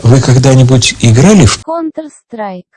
Вы когда-нибудь играли в Counter-Strike?